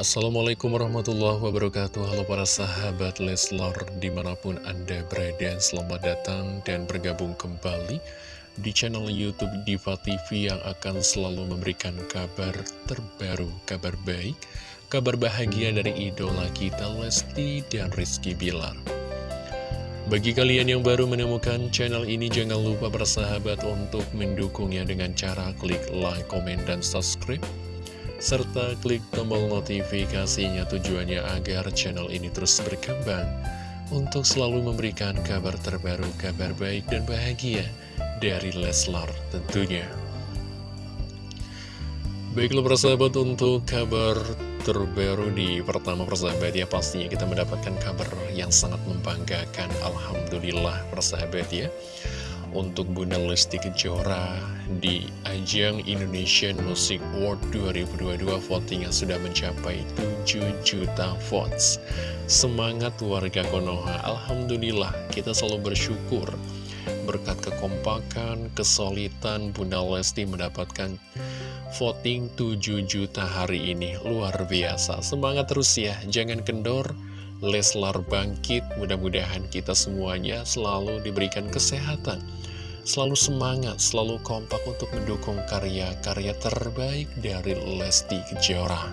Assalamualaikum warahmatullahi wabarakatuh. Halo para sahabat Leslar Di mana pun anda berada Selamat datang dan bergabung kembali Di channel Youtube Diva TV Yang akan selalu memberikan kabar terbaru Kabar baik Kabar bahagia dari idola kita Lesti dan Rizky Bilar. Bagi kalian yang baru menemukan channel ini, jangan lupa bersahabat untuk mendukungnya dengan cara klik like, komen, dan subscribe serta klik tombol notifikasinya tujuannya agar channel ini terus berkembang. Untuk selalu memberikan kabar terbaru, kabar baik dan bahagia dari Leslar tentunya. Baiklah persahabat untuk kabar terbaru di pertama persahabat ya pastinya kita mendapatkan kabar yang sangat membanggakan. Alhamdulillah persahabat ya untuk Bunda Lesti Kejora di ajang Indonesian Music Award 2022 votingnya sudah mencapai 7 juta votes. Semangat warga Konoha. Alhamdulillah kita selalu bersyukur. Berkat kekompakan, kesulitan Bunda Lesti mendapatkan voting 7 juta hari ini. Luar biasa. Semangat terus ya. Jangan kendor. Leslar bangkit, mudah-mudahan kita semuanya selalu diberikan kesehatan, selalu semangat, selalu kompak untuk mendukung karya-karya terbaik dari Lesti Kejora.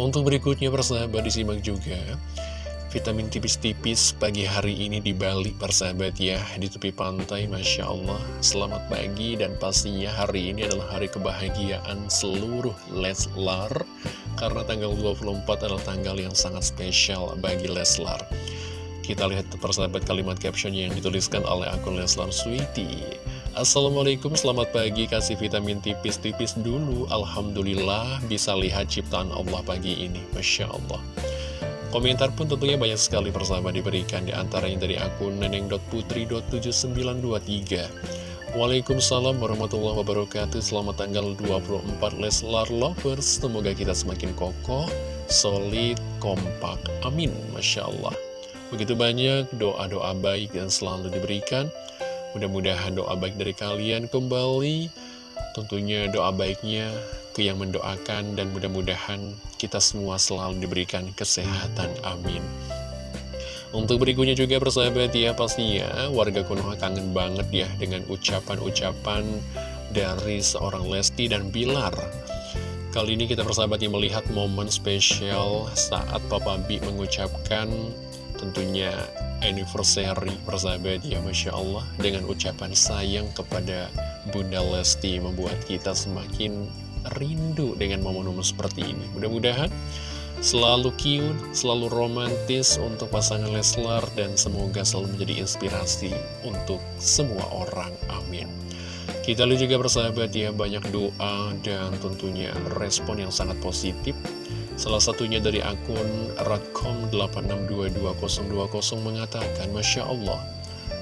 Untuk berikutnya persahabat disimak juga Vitamin tipis-tipis pagi hari ini di Bali persahabat ya Di tepi pantai Masya Allah Selamat pagi dan pastinya hari ini adalah hari kebahagiaan seluruh Leslar karena tanggal 24 adalah tanggal yang sangat spesial bagi Leslar. Kita lihat persahabat kalimat caption yang dituliskan oleh akun Leslar Sweety. Assalamualaikum, selamat pagi, kasih vitamin tipis-tipis dulu. Alhamdulillah bisa lihat ciptaan Allah pagi ini. Masya Allah. Komentar pun tentunya banyak sekali persahabat diberikan di antaranya dari akun neneng.putri.7923. Waalaikumsalam warahmatullahi wabarakatuh Selamat tanggal 24 Leslar Lovers Semoga kita semakin kokoh, solid, kompak Amin, Masya Allah Begitu banyak doa-doa baik yang selalu diberikan. Mudah-mudahan doa baik dari kalian kembali. Tentunya doa baiknya ke yang mendoakan Dan mudah-mudahan kita semua selalu diberikan kesehatan. Amin. Untuk berikutnya juga persahabat ya pastinya warga Konoha kangen banget ya dengan ucapan-ucapan dari seorang Lesti dan Bilar. Kali ini kita persahabatnya melihat momen spesial saat Papa B mengucapkan tentunya anniversary persahabat ya Masya Allah dengan ucapan sayang kepada Bunda Lesti membuat kita semakin rindu dengan momen-momen seperti ini. Mudah-mudahan Selalu cute, selalu romantis untuk pasangan Leslar dan semoga selalu menjadi inspirasi untuk semua orang. Amin. Kita lihat juga bersahabat ya, banyak doa dan tentunya respon yang sangat positif. Salah satunya dari akun radcom86222020 mengatakan, Masya Allah,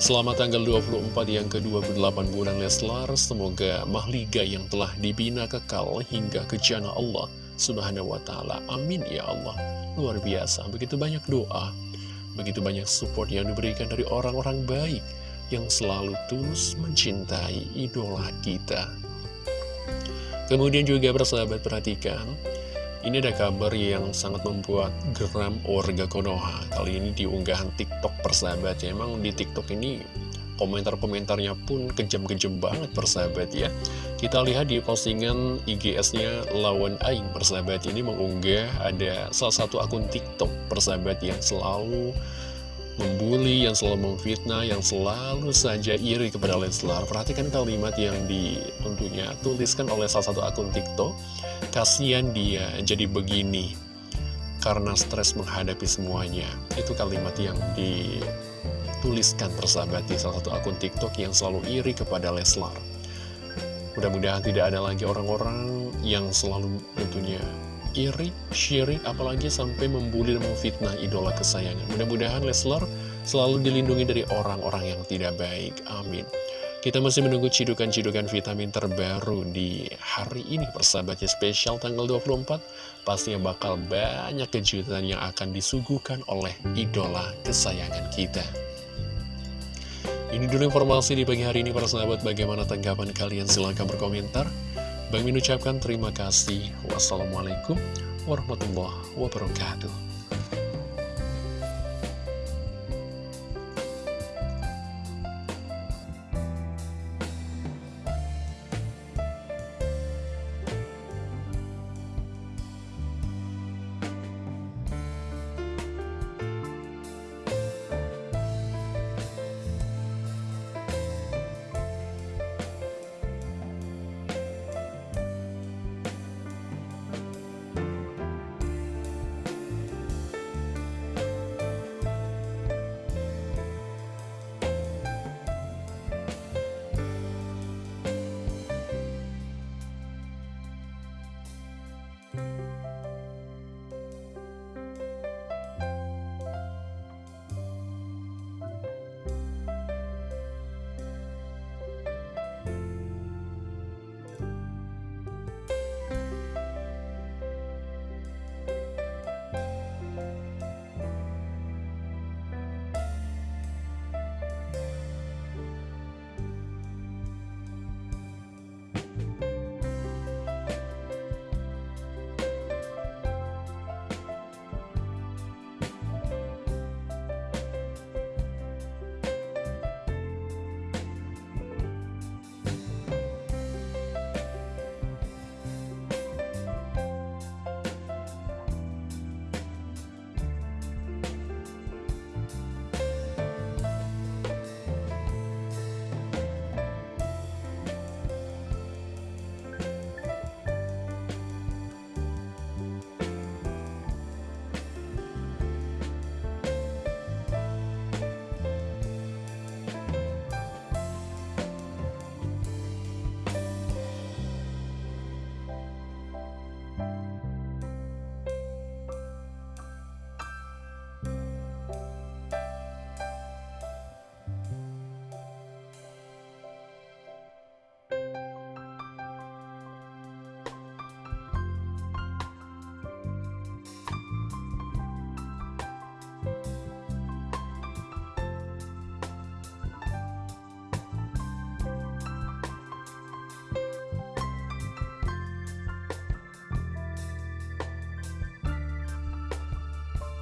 Selamat tanggal 24 yang ke-28 bulan Leslar, semoga mahliga yang telah dibina kekal hingga ke Allah subhanahu wa ta'ala. Amin ya Allah. Luar biasa, begitu banyak doa Begitu banyak support yang diberikan dari orang-orang baik Yang selalu tulus mencintai idola kita. Kemudian juga bersahabat perhatikan ini ada kabar yang sangat membuat geram warga Konoha. Kali ini diunggahan TikTok persahabat ya. Emang di TikTok ini komentar-komentarnya pun kejam-kejam banget persahabat ya. Kita lihat di postingan IGS-nya Lawan Aing persahabat. Ini mengunggah ada salah satu akun TikTok persahabat yang selalu membuli, yang selalu memfitnah, yang selalu saja iri kepada Leslar. Perhatikan kalimat yang di tentunya tuliskan oleh salah satu akun TikTok. Kasian dia jadi begini karena stres menghadapi semuanya. Itu kalimat yang di tuliskan persahabat di salah satu akun TikTok yang selalu iri kepada Leslar. Mudah-mudahan tidak ada lagi orang-orang yang selalu tentunya iri, syirik, apalagi sampai membuli dan memfitnah idola kesayangan. Mudah-mudahan Leslar selalu dilindungi dari orang-orang yang tidak baik. Amin. Kita masih menunggu cidukan-cidukan vitamin terbaru di hari ini persahabatnya spesial tanggal 24 Pastinya bakal banyak kejutan yang akan disuguhkan oleh idola kesayangan kita ini dulu informasi di pagi hari ini para sahabat bagaimana tanggapan kalian silahkan berkomentar. Bang Min ucapkan terima kasih. Wassalamualaikum warahmatullahi wabarakatuh.